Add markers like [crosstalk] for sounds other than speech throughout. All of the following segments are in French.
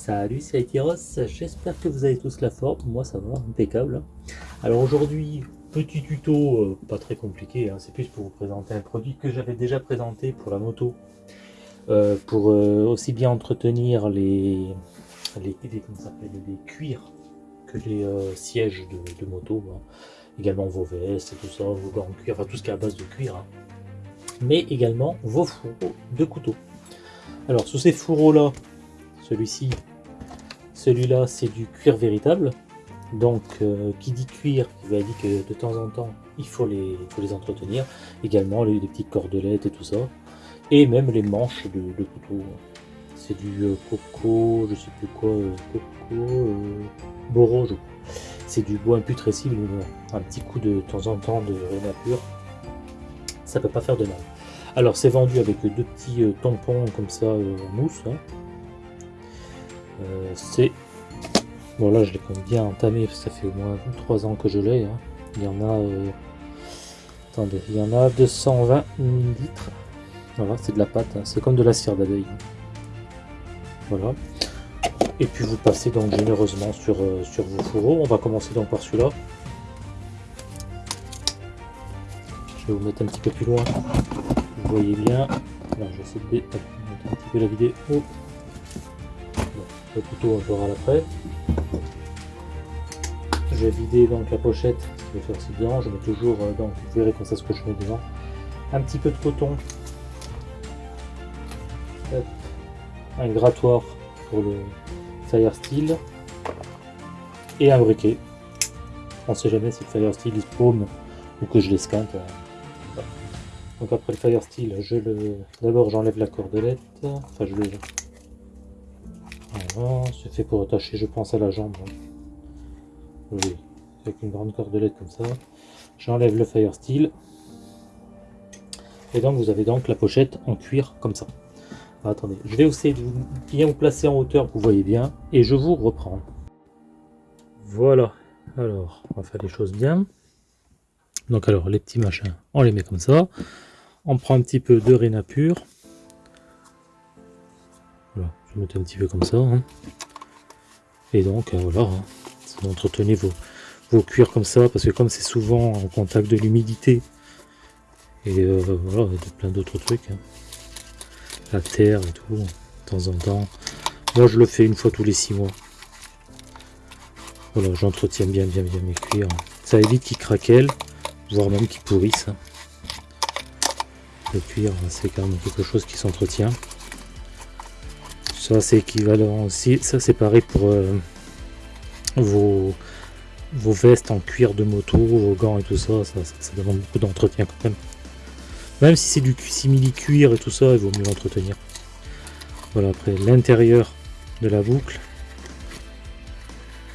Salut, c'est Itiros, j'espère que vous avez tous la forme, moi ça va, impeccable. Alors aujourd'hui, petit tuto, euh, pas très compliqué, hein, c'est plus pour vous présenter un produit que j'avais déjà présenté pour la moto, euh, pour euh, aussi bien entretenir les, les, les cuirs que les sièges de, moto, hein. également vos vestes et tout ça, vos gants en cuir, enfin tout ce qui est à base de cuir, hein. mais également vos fourreaux de couteau. Alors sous ces fourreaux là, celui-ci, celui-là c'est du cuir véritable. Donc euh, qui dit cuir, il dire que de temps en temps il faut les, entretenir. Également les, petites cordelettes et tout ça. Et même les manches de, couteau. C'est du euh, coco, je sais plus quoi, euh, coco, boro je C'est du bois imputrescible, un petit coup de, temps en temps de rénapure. Ça peut pas faire de mal. Alors c'est vendu avec deux petits tampons comme ça en mousse. Hein. Euh, c'est... Bon là je l'ai bien entamé, ça fait au moins 3 ans que je l'ai. Hein. Il y en a... Euh, attendez, il y en a 220 millilitres. Voilà, c'est de la pâte, hein. c'est comme de la cire d'abeille. Voilà. Et puis vous passez donc généreusement sur, euh, sur vos fourreaux. On va commencer donc par celui-là. Je vais vous mettre un petit peu plus loin. Vous voyez bien. Alors j'essaie de mettre un petit peu la vidéo le couteau on verra après. Je vais vider donc la pochette, qui va faire si bien. Je mets toujours, euh, donc vous verrez comme ça ce que je mets dedans. Un petit peu de coton. Un grattoir pour le Fire Steel. Et un briquet. On sait jamais si le Fire Steel il paume ou que je l'esquinte. Donc après le Fire Steel, je le. D'abord j'enlève la cordelette. Enfin je le c'est fait pour attacher, je pense, à la jambe. Hein. Oui, avec une grande cordelette comme ça. J'enlève le Fire Steel. Et donc, vous avez donc la pochette en cuir comme ça. attendez, je vais essayer de bien vous placer en hauteur vous voyez bien. Et je vous reprends. Voilà. Alors, on va faire les choses bien. Donc alors, les petits machins, on les met comme ça. On prend un petit peu de réna pur. Je vais mettre un petit peu comme ça. Hein. Et donc, euh, voilà, hein, entretenez vos, vos cuirs comme ça, parce que comme c'est souvent en contact de l'humidité, et euh, voilà, de plein d'autres trucs, hein. la terre et tout, de temps en temps. Moi, je le fais une fois tous les six mois. Voilà, j'entretiens bien, bien, bien mes cuirs. Ça évite qu'ils craquellent, voire même qu'ils pourrissent. Le cuir, c'est quand même quelque chose qui s'entretient. Ça c'est équivalent aussi, ça c'est pareil pour euh, vos, vos vestes en cuir de moto, vos gants et tout ça, ça, demande beaucoup d'entretien quand même. Même si c'est du simili cuir et tout ça, il vaut mieux l'entretenir. Voilà, après l'intérieur de la boucle.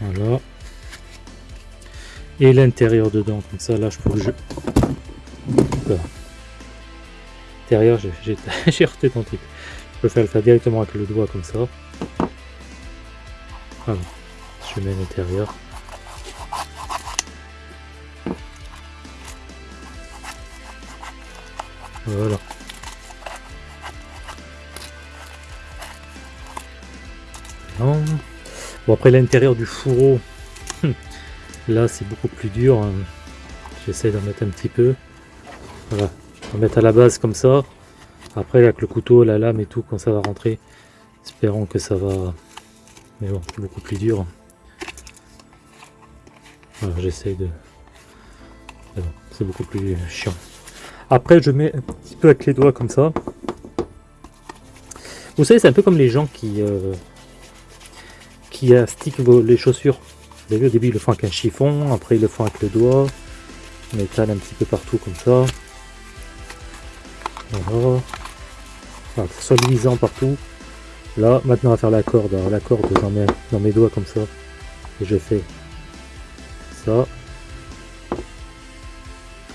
Voilà. Et l'intérieur dedans, comme ça, là je peux le jeu. L'intérieur, j'ai [laughs] reté ton truc. Je peux faire le faire directement avec le doigt comme ça. Voilà. Je mets l'intérieur. Voilà. Bon après l'intérieur du fourreau, [laughs] là c'est beaucoup plus dur. Hein. J'essaie d'en mettre un petit peu. Voilà. On va mettre à la base comme ça. Après avec le couteau, la lame et tout, quand ça va rentrer, espérons que ça va... Mais bon, c'est beaucoup plus dur. Voilà, j'essaye de... c'est beaucoup plus chiant. Après, je mets un petit peu avec les doigts comme ça. Vous savez, c'est un peu comme les gens qui... Euh, qui astiquent les chaussures. Vous avez vu, au début, ils le font avec un chiffon, après ils le font avec le doigt. On étale un petit peu partout comme ça. Voilà que soit luisant partout. Là, maintenant, on va faire la corde. Alors, la corde, j'en mets dans mes doigts comme ça. Et je fais ça.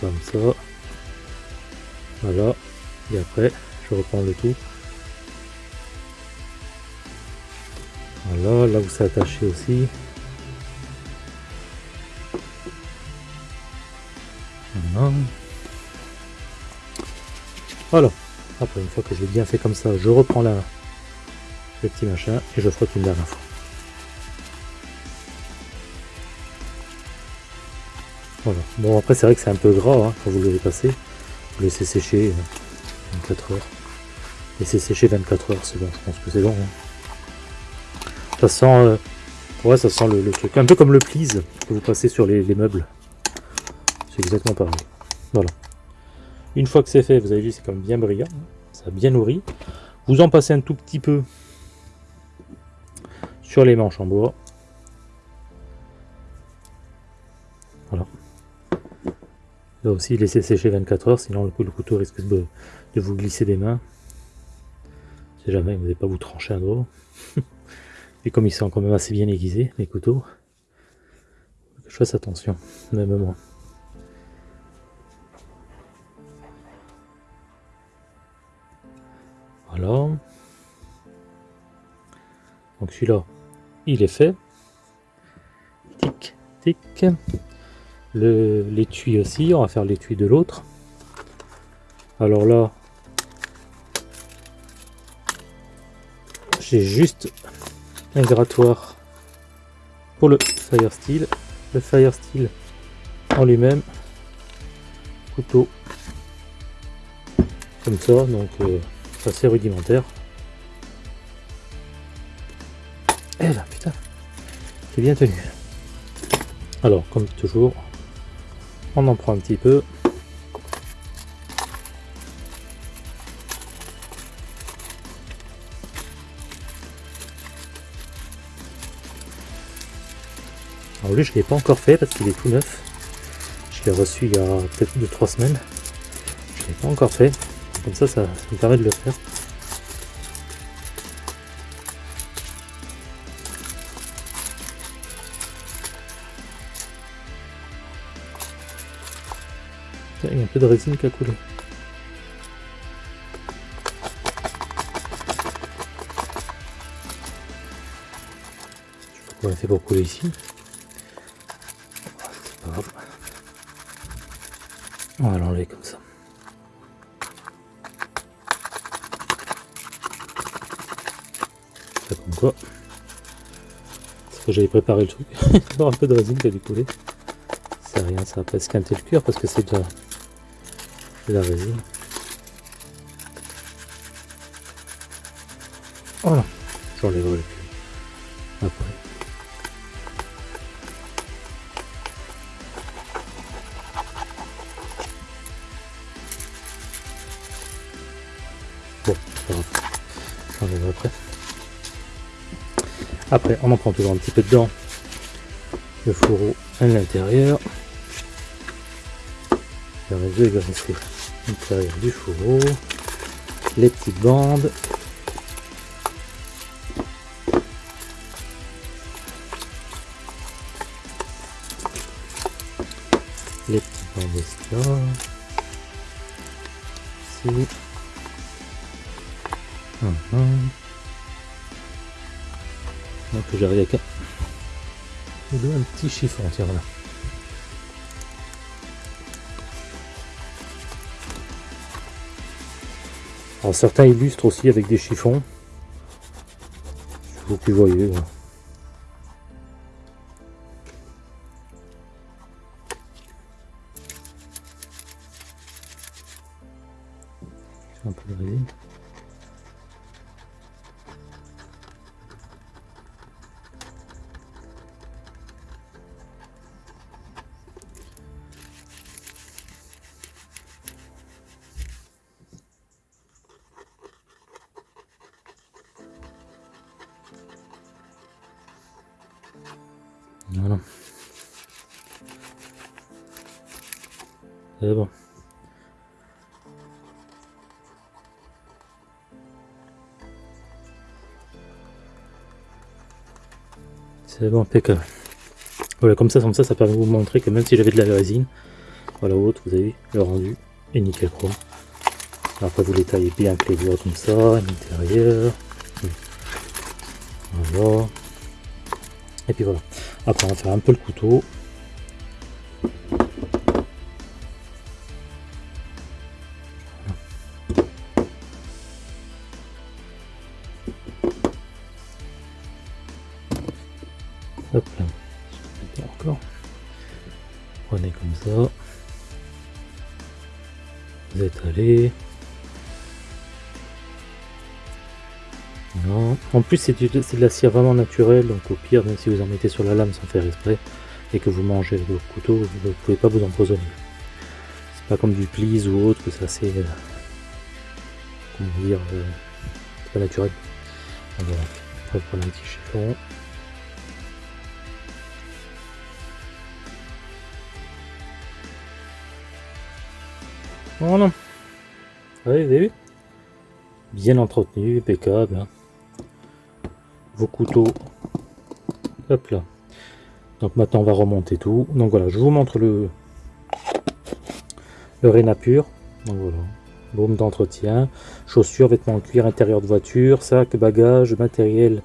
Comme ça. Voilà. Et après, je reprends le tout. Voilà, là où c'est attaché aussi. Voilà. Après, une fois que je l'ai bien fait comme ça, je reprends la, le petit machin et je frotte une dernière fois. Voilà. Bon après c'est vrai que c'est un peu gras hein, quand vous le passez. Vous laissez sécher 24 euh, heures. Laissez sécher 24 heures, c'est bon, je pense que c'est bon. Hein. Ça sent euh, ouais ça sent le, truc. Un peu comme le please que vous passez sur les, meubles. C'est exactement pareil. Voilà. Une fois que c'est fait, vous avez vu c'est comme bien brillant. Ça a bien nourri. Vous en passez un tout petit peu sur les manches en bois. Voilà. Là aussi, laissez sécher 24 heures, sinon le, couteau risque de, vous glisser des mains. Si jamais vous n'allez pas vous trancher un doigt. [laughs] Et comme ils sont quand même assez bien aiguisés, les couteaux, je fasse attention, même moi. Donc celui-là, il est fait. Tic, tic. L'étui aussi, on va faire l'étui de l'autre. Alors là, j'ai juste un grattoir pour le Fire Steel. Le Fire Steel en lui-même, couteau comme ça, donc euh, assez rudimentaire. Et là, putain, c'est bien tenu. Alors, comme toujours, on en prend un petit peu. Alors lui, je ne l'ai pas encore fait parce qu'il est tout neuf. Je l'ai reçu il y a peut-être 2-3 semaines. Je ne l'ai pas encore fait. Comme ça, ça me permet de le faire. Il y a un peu de résine qui a coulé. On fait pour couler ici. C'est pas grave. On va l'enlever comme. Ça que j'avais préparé le truc. [laughs] Un peu de résine qui a dû couler. C'est rien, ça va pas esquinter le cuir parce que c'est déjà la résine. Voilà, j'enlèverai le plus Après, on en prend toujours un petit peu dedans. Le fourreau à l'intérieur. Le réseau va rester l'intérieur du fourreau, les petites bandes. Les petites bandes aussi là. Ici. Hum, Donc j'arrive avec un, un petit chiffon, tiens là. certains illustrent aussi avec des chiffons. Vous qui voyez. Un C'est bon. C'est bon, impeccable. Voilà, comme ça, comme ça, ça permet de vous montrer que même si j'avais de la résine, voilà, autre, vous avez le rendu et nickel chrome. Après, vous les taillez bien avec les doigts comme ça, l'intérieur. Voilà. Et puis voilà. Après, on va faire un peu le couteau. Hop là, encore. Prenez comme ça. Vous êtes étalez. En plus, c'est de la cire vraiment naturelle, donc au pire, même si vous en mettez sur la lame sans faire exprès, et que vous mangez avec votre couteau, vous ne pouvez pas vous empoisonner. C'est pas comme du please ou autre, que c'est assez... Euh, comment dire... Euh, pas naturel. voilà. On va prendre un petit chiffon. Voilà. vous avez vu Bien entretenu, impeccable. Hein. Vos couteaux. Hop là. Donc maintenant on va remonter tout. Donc voilà, je vous montre le le Réna pur. Donc voilà. Baume d'entretien, chaussures, vêtements en cuir, intérieur de voiture, sac, bagages, matériel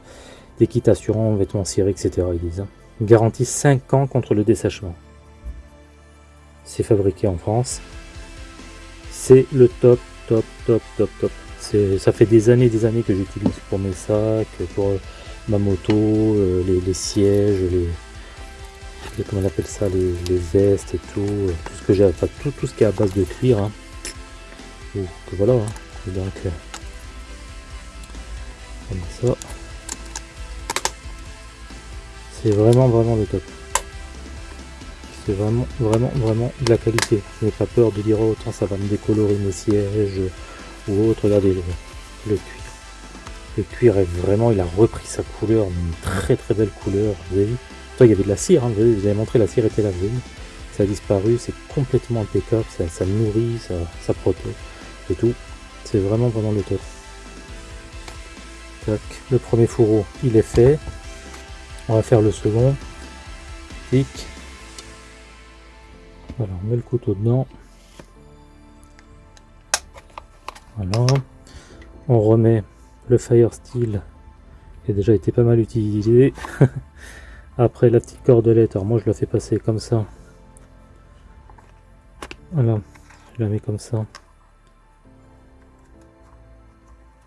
d'équitation, vêtements cirés, etc. Ils disent. Hein. Garantie 5 ans contre le dessèchement. C'est fabriqué en France c'est le top, top, top, top, top. Ça fait des années des années que j'utilise pour mes sacs, pour ma moto, euh, les, sièges, les, comment on appelle ça, les, vestes et tout, euh, tout ce que j'ai, enfin tout, tout ce qui est à base de cuir. Hein. Donc voilà, hein. donc comme ça. C'est vraiment vraiment le top c'est vraiment, vraiment, vraiment de la qualité. Je n'ai pas peur de dire, oh, ça va me décolorer mes sièges ou autre. Regardez le cuir. Cuir est vraiment, il a repris sa couleur, une très très belle couleur. Vous avez vu il y avait de la cire, hein, vous, avez, montré, la cire était lavée. Ça a disparu, c'est complètement impeccable, ça, ça nourrit, ça, ça protège et tout. C'est vraiment vraiment le top. Le premier fourreau, il est fait. On va faire le second. Clic. Voilà, on met le couteau dedans. Voilà. On remet le Fire Steel qui a déjà été pas mal utilisé. [laughs] Après la petite cordelette, alors moi je la fais passer comme ça. Voilà, je la mets comme ça.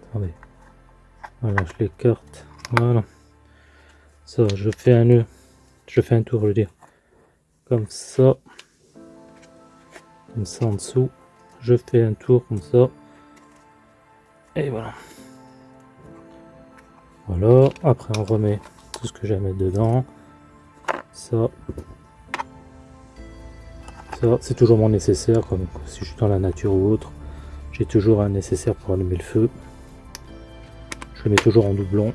Attendez. Voilà, je l'écarte. Voilà. Ça, je fais un nœud. Je fais un tour, je veux dire. Comme ça comme ça en dessous je fais un tour comme ça et voilà voilà après on remet tout ce que j'ai à mettre dedans. Ça. Ça c'est toujours mon nécessaire comme si je suis dans la nature ou autre j'ai toujours un nécessaire pour allumer le feu. Je le mets toujours en doublon.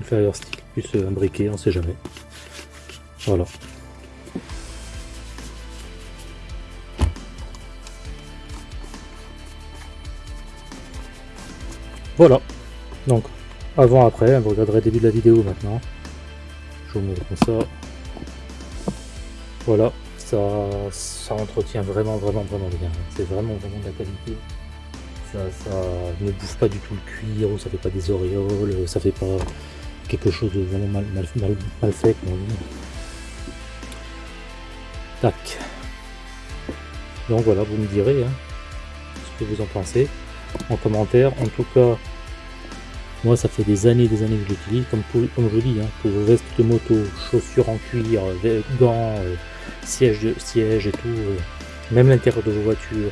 Le fire stick plus un briquet on sait jamais. Voilà. Voilà. Donc, avant, après, vous regarderez le début de la vidéo maintenant. Je vous mets comme ça. Voilà, ça, ça entretient vraiment, vraiment, vraiment bien. C'est vraiment, vraiment de la qualité. Ça, ça ne bouffe pas du tout le cuir, ça fait pas des auréoles, ça fait pas quelque chose de vraiment mal, fait, Tac. Donc voilà, vous me direz hein, ce que vous en pensez en commentaire. En tout cas, moi ça fait des années des années que je l'utilise, comme, comme je dis, hein, pour veste de moto, chaussures en cuir, gants, euh, sièges de siège et tout, euh, même l'intérieur de vos voitures,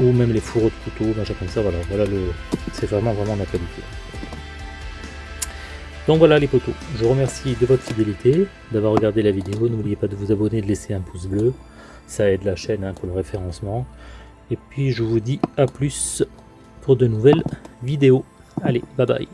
ou même les fourreaux de couteau, machin comme ça, voilà, voilà le. C'est vraiment vraiment la qualité. Donc voilà les potos, je vous remercie de votre fidélité, d'avoir regardé la vidéo, n'oubliez pas de vous abonner, de laisser un pouce bleu, ça aide la chaîne hein, pour le référencement. Et puis je vous dis à plus pour de nouvelles vidéos. Allez, bye bye.